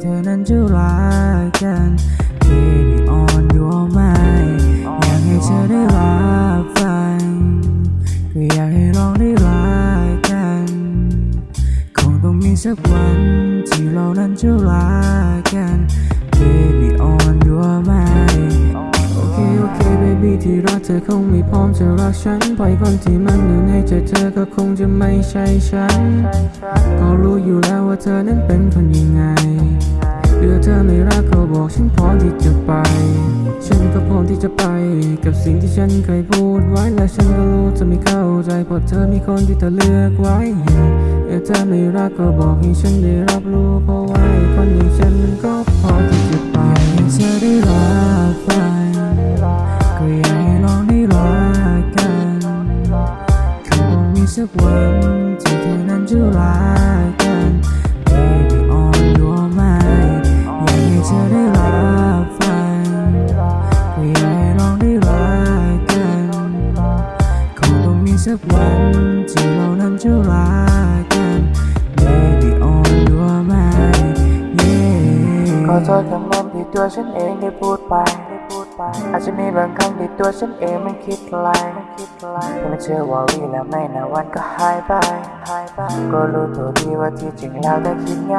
เธอนั้นจะรักกัน Baby on your mind อยากให้เธอได้รับฟังก็อยากให้ลองได้รักกัน คงต้องมีสักวันที่เรานั้นจะรักกัน Baby on your mind เค baby ที่รักเธอคงไม่พร้อมจะรักฉันปล่อยคนที่มันหนื่อยให้เจอเธอก็คงจะไม่ใช่ฉัน ก็รู้อยู่แล้วว่าเธอนั้นเป็นคนยังไงเรือเธอไม่รักก็บอกฉันพร้อมที่จะไป ฉันก็พร้อมที่จะไป กับสิ่งที่ฉันเคยพูดไว้และฉันก็รู้เธอไม่เข้าใจเพราะเธอมีคนที่เธอเลือกไว้เรือเธอไม่รักก็บอกให้ฉันได้รับรู้เพราะว่าคนอย่างฉันก็ สักวันที่เรานั้นจะรักกัน Baby on your mind yeah ขอโทษคำนั้นที่ตัวฉันเองได้พูดไป อาจจะมีบางครั้งที่ตัวฉันเองมันคิดไกลแต่ไม่เชื่อว่าวีแล้วไม่นานวันก็หายไป ก็รู้ตัวดีว่าที่จริงแล้วได้คิดไง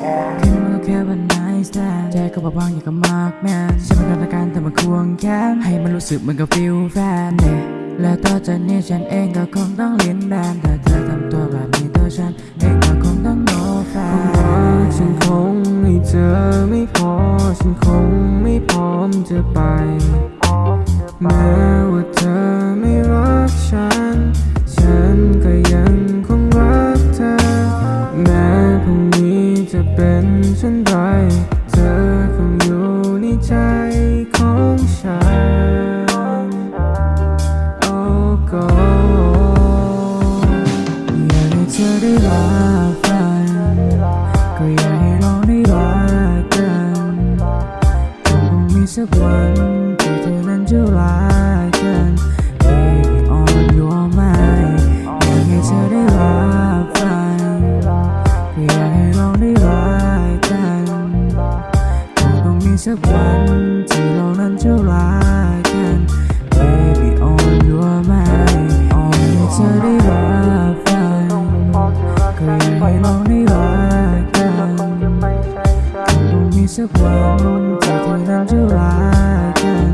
แอบที่มันก็แค่วัน night stand ใจก็บางๆอย่างกับมากแมนฉันเป็นกรรมการแต่มาควงแค้นให้มันรู้สึกเหมือนกับฟิลแฟนเนี่ย และต่อจากนี้ฉันเองก็คงต้องเลียนแบบถ้าเธอทำตัวแบบนี้ตัวฉันเองก็คงต้องโนแฟนฉันคงไม่เจอไม่พอ ฉันคงไม่พร้อมจะไป สักวันที่เธอนั้นจะรักกัน Baby on your mind อยากให้เธอได้รับฟังก็อยากให้ลองได้รักกันคงต้องมีสักวันที่เรานั้นจะรักกัน Baby on your mind อยากให้เธอได้รับฟังก็อยากให้ลองได้รัก สักวันที่เธอนั้นจะรักกัน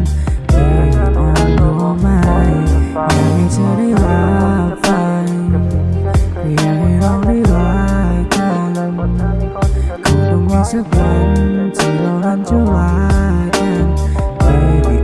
Baby on your mind อยากให้เธอได้รับฟังอยากให้เราได้รักกันคงต้องมีสักวันที่เรานั้นจะรักกัน Baby